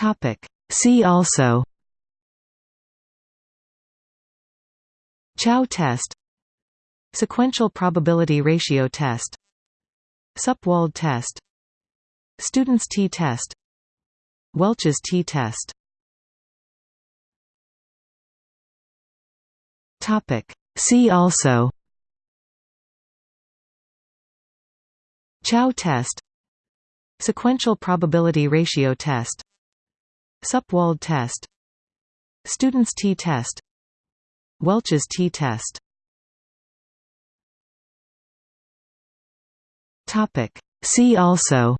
Topic. See also Chow test Sequential probability ratio test Supwald test Student's t-test Welch's t-test Topic. See also Chow test Sequential probability ratio test Supwald test. Student's t-test. Welch's t-test. See also.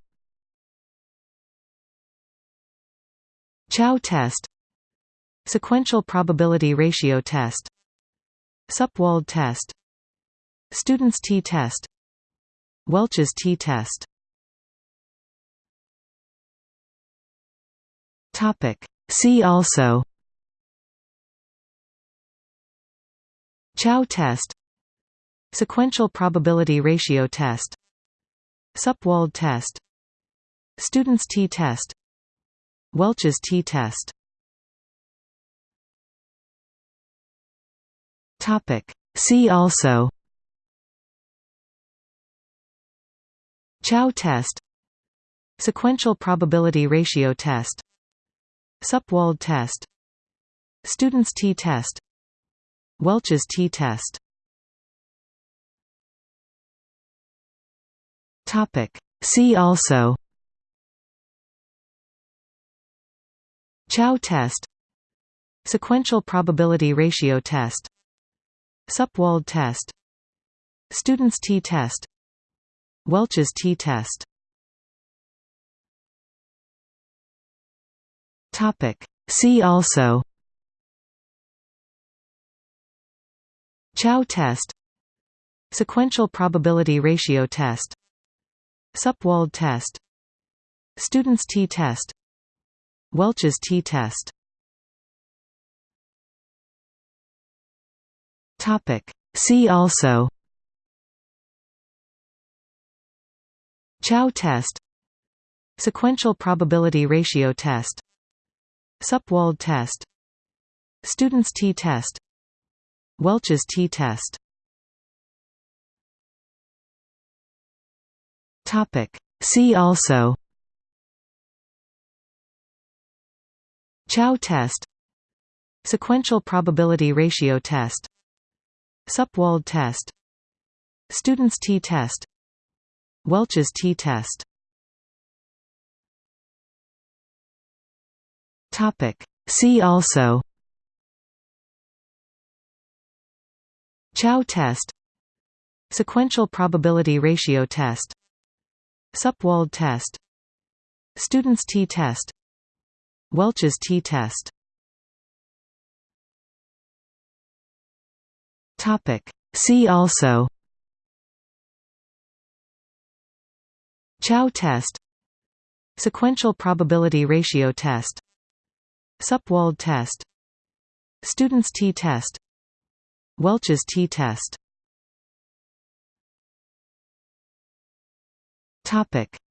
Chow test. Sequential probability ratio test. Supwald test. Student's t-test. Welch's t-test Topic. See also Chow test Sequential probability ratio test Supwald test Student's t-test Welch's t-test Topic. See also Chow test Sequential probability ratio test Supwald test. Student's t-test. Welch's t-test. See also. Chow test. Sequential probability ratio test. Supwald test. Student's t-test. Welch's t-test Topic. See also Chow test Sequential probability ratio test Supwald test Student's t-test Welch's t-test Topic. See also Chow test Sequential probability ratio test Supwald test. Student's t-test. Welch's t-test. See also. Chow test. Sequential probability ratio test. Supwald test. Student's t-test. Welch's t-test Topic. See also Chow test Sequential probability ratio test Supwald test Student's t-test Welch's t-test. See also Chow test Sequential probability ratio test Supwald test. Student's t-test. Welch's t-test.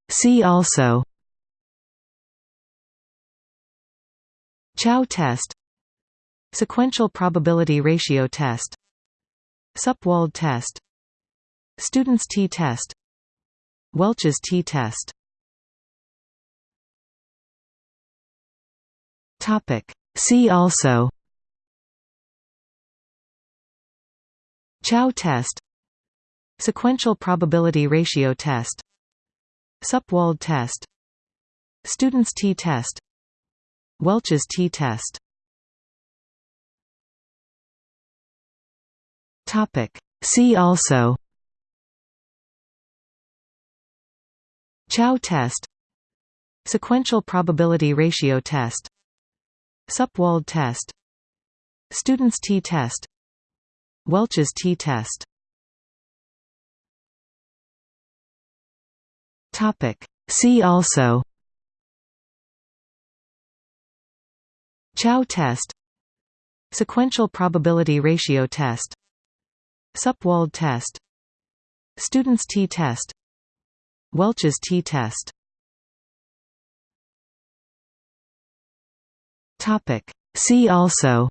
See also. Chow test. Sequential probability ratio test. Supwald test. Student's t-test. Welch's t-test Topic. See also Chow test Sequential probability ratio test Supwald test Student's t-test Welch's t-test. See also Chow test Sequential probability ratio test Supwald test. Student's t-test. Welch's t-test. See also. Chow test. Sequential probability ratio test. Supwald test. Student's t-test. Welch's t-test Topic. See also.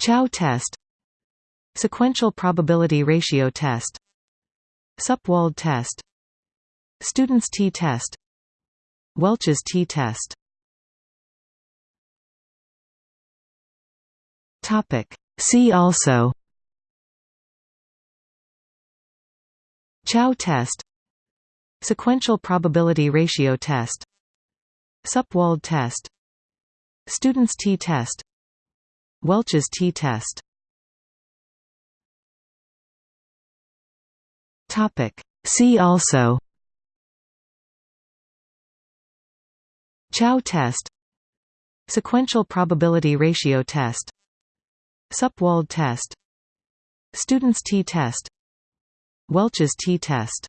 Chow test. Sequential probability ratio test. Supwald test. Student's t-test Welch's t-test See also. Chow test. Sequential probability ratio test Supwald test. Student's t-test Welch's t-test See also. Chow test. Sequential probability ratio test. Supwald test. Student's t-test Welch's t-test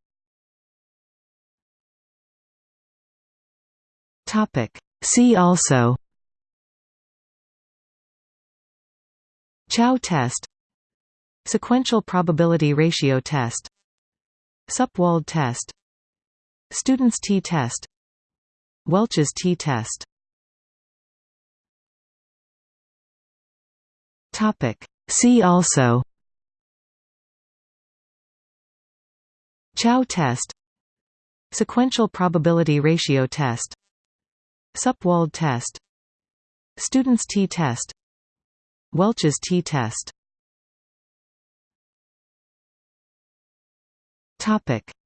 Topic. See also. Chow test. Sequential probability ratio test. Supwald test. Student's t-test Welch's t-test Topic. See also. Chow test. Sequential probability ratio test Supwald test. Student's t-test. Welch's t-test.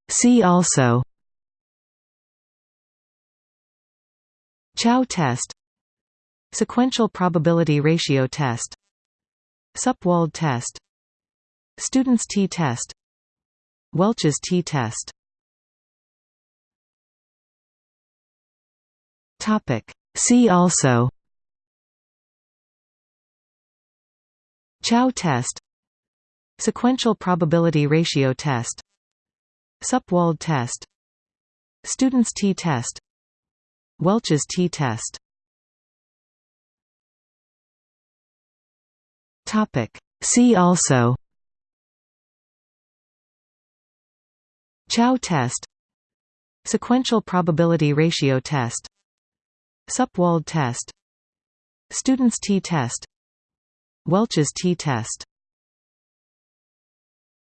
See also. Chow test. Sequential probability ratio test. Supwald test. Student's t-test. Welch's t-test Topic. See also. Chow test. Sequential probability ratio test. Supwald test. Student's t-test Welch's t-test Topic. See also. Chow test. Sequential probability ratio test Supwald test. Student's t-test. Welch's t-test